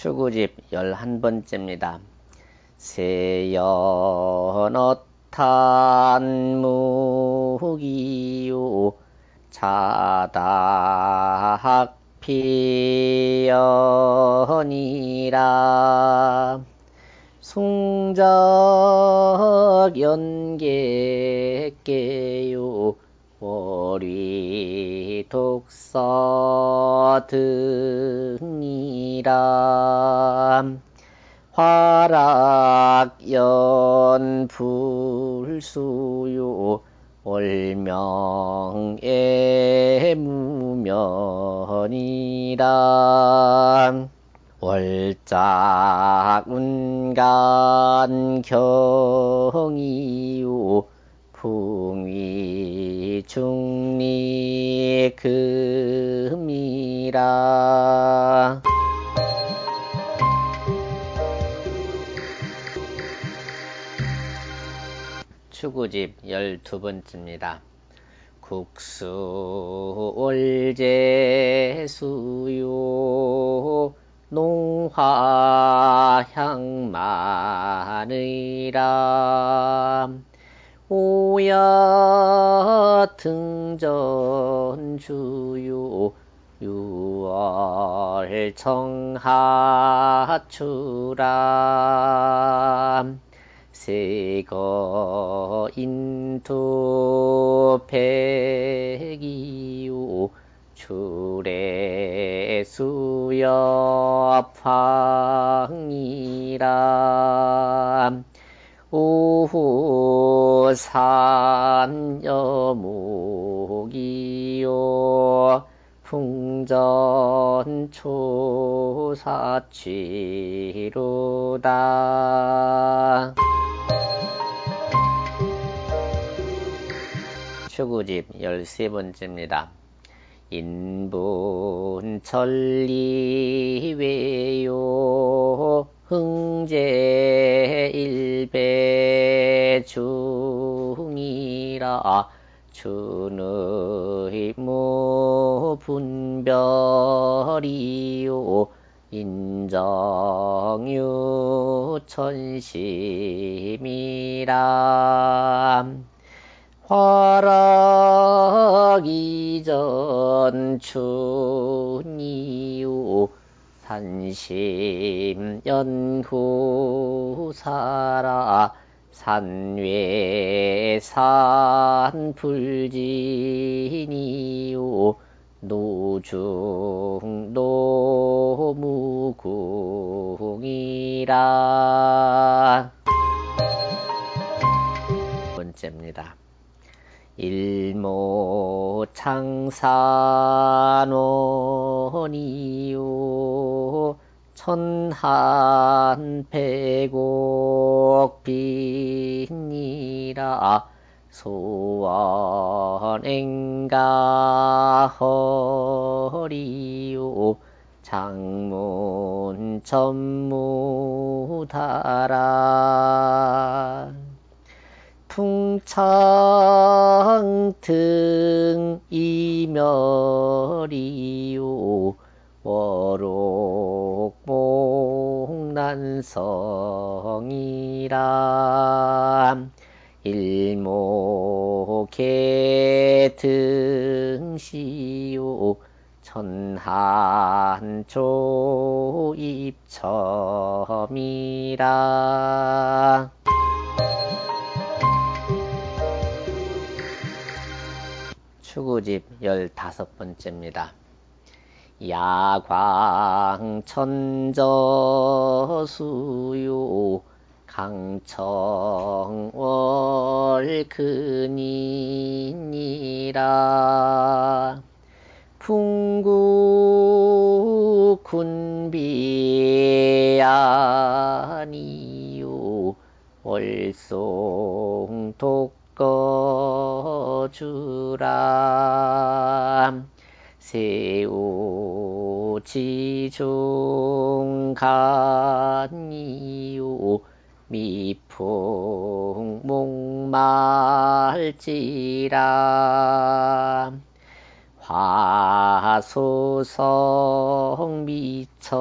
추구집 열한 번째입니다. 세연어탄 무기요 자다학 피연이라 숭적 연계께요 월위 독서 등이라. 화락연 불수요 월명의 무면이라. 월짝 운간 경이요 풍위 중리 금이라 추구집 열두 번째입니다. 국수 올제수요 농화향 마느라 오 야 등전주요 유월 청하추라 세거 인투 백이요 출애 수엽황이라 오후 산여목이요. 풍전 초사취로다. 추구집 열세 번째입니다. 인분 천리외요 흥제 일배 중이라 준의 무분별이요. 인정유 천심이라. 화락 이전 춘이요 산심 연후 사라 산외산 불진이요 노중 노무궁이라 번째입니다. 일모 창산원 이요. 천한 백옥 빈이라. 소원행가 허리요. 장문 전무다라. 풍창 등 이 멸이요. 워록목난성이라 일목계 등시요. 천한조 입첨이라 추구집 열다섯 번째입니다. 야광천저수요 강청월근이니라 풍구군비아니요 월송독 꺼 주라. 세우지중간이요 미풍 목말지라. 화소성 미청이요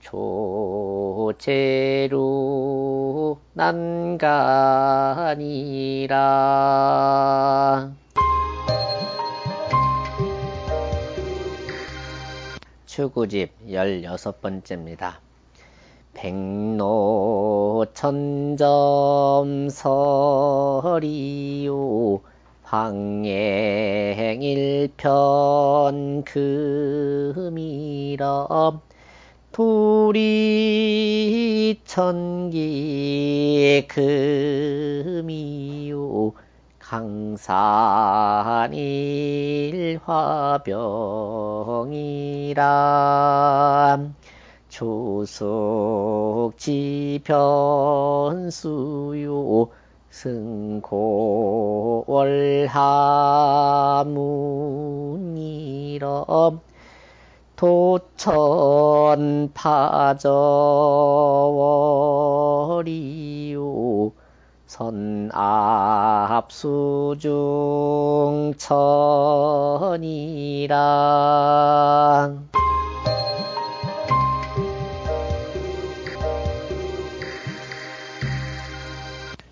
조제로 난간이라. 추구집 열여섯 번째입니다. 백로 천점설이요. 황행일편 금이라 도리천기 금이요. 강산일화병이라 조속지변수요. 승고월하문이라 도천 파저월이요 선압수중 천이라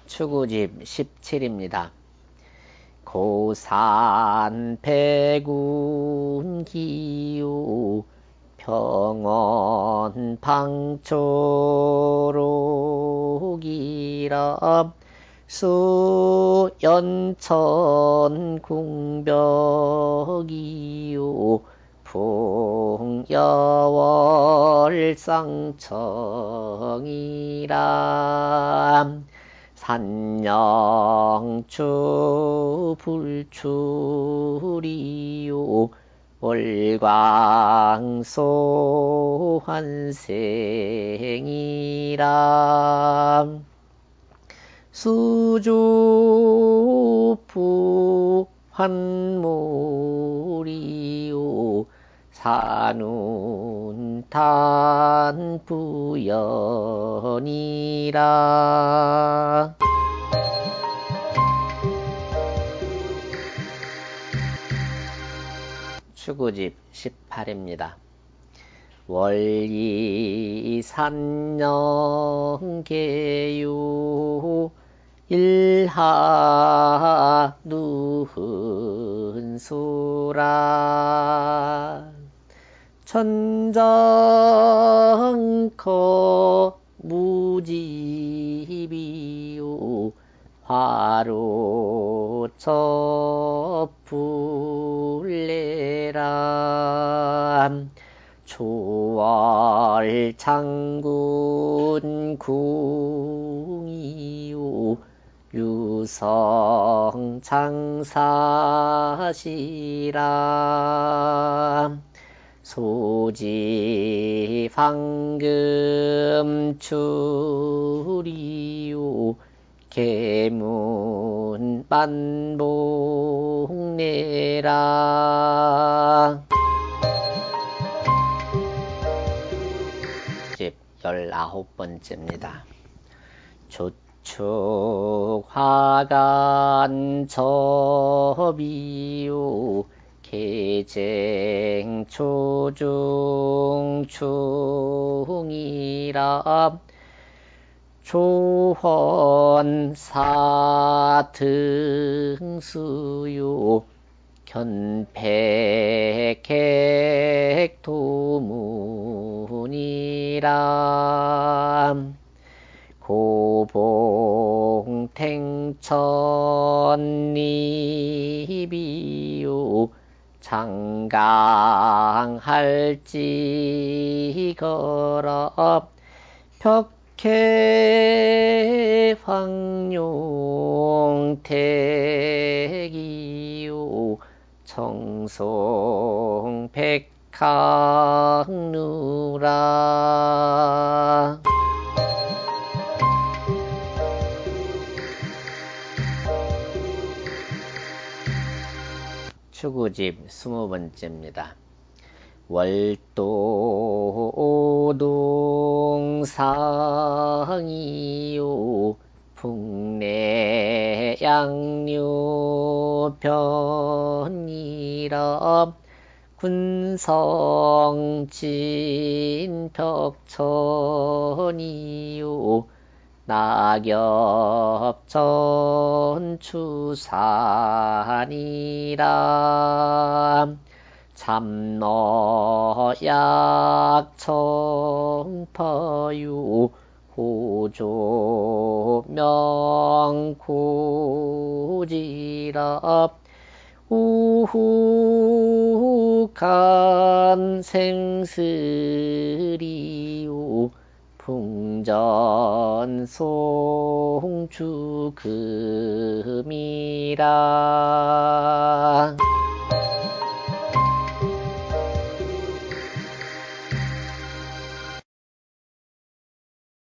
추구집 17입니다. 고산 백운기요 평원 방초록이라 수연천 궁벽이요 풍여월상청이라 산영추 불출이요. 월광소 환생이라 수주부 환물이요. 산 운탄 부연이라 추구집 18입니다. 월이산영계요 일하 누흔수라 천정커 무지비요 화로 첩불레라. 초월장군 궁이요 유성 장사시라 소지 황금 추리요 개문 반복내라 집 열아홉 번째입니다. 조축 화간 접이요 개쟁 초중 충이라 조헌 사 등수요 견백객 도문이라 고봉탱천리비요 장강할지거럽 벽해 황룡택이요. 청송백학누라 추구집 스무 번째입니다. 월도동상이요 풍내 양류 변이라 군성진벽천이요 낙엽전추산이라 참노약청파유 호조명구지라 우후간 생스리우 풍전송주금이라